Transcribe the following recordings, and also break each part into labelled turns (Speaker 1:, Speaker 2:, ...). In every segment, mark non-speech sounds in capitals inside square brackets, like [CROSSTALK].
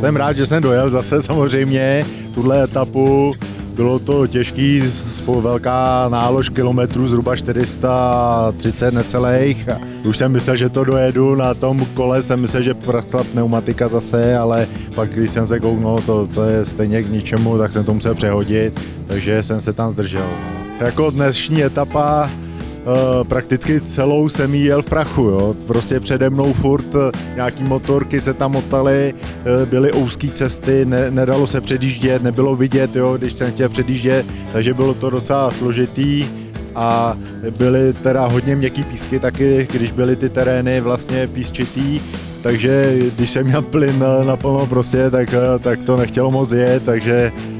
Speaker 1: jsem rád, že jsem dojel zase samozřejmě tuhle etapu. Bylo to těžký, velká nálož kilometrů, zhruba 430 necelých. Už jsem myslel, že to dojedu, na tom kole jsem myslel, že praskla pneumatika zase, ale pak když jsem se kouknul, to, to je stejně k ničemu, tak jsem to musel přehodit, takže jsem se tam zdržel. Jako dnešní etapa, Uh, prakticky celou jsem jel v prachu, jo. Prostě přede mnou furt uh, nějaký motorky se tam motaly, uh, byly úzké cesty, ne, nedalo se předjíždět, nebylo vidět, jo, když jsem chtěl předjíždět, takže bylo to docela složitý a byly teda hodně měkký písky taky, když byly ty terény vlastně písčitý, takže když jsem měl plyn naplno prostě, tak, tak to nechtělo moc jet, takže Eh,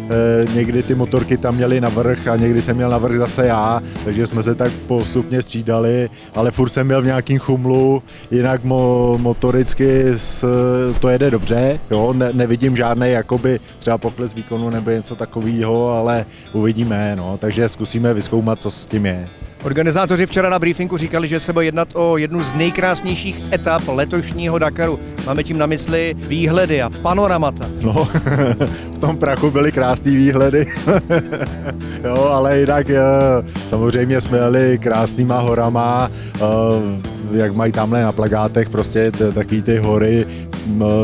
Speaker 1: někdy ty motorky tam měly navrh a někdy jsem měl navrh zase já, takže jsme se tak postupně střídali, ale furt jsem byl v nějakým chumlu, jinak mo, motoricky s, to jede dobře, jo, ne, nevidím žádný jakoby třeba pokles výkonu nebo něco takového, ale uvidíme, no, takže zkusíme vyzkoumat, co s tím je.
Speaker 2: Organizátoři včera na briefingu říkali, že se bude jednat o jednu z nejkrásnějších etap letošního Dakaru. Máme tím na mysli výhledy a panoramata.
Speaker 1: No, [LAUGHS] v tom prachu byly krásné výhledy, [LAUGHS] jo, ale jinak eh, samozřejmě jsme jeli krásnýma horama, eh, jak mají tamhle na plagátech, prostě takový ty hory,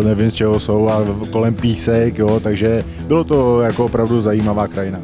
Speaker 1: nevím z čeho jsou a kolem písek, jo, takže bylo to jako opravdu zajímavá krajina.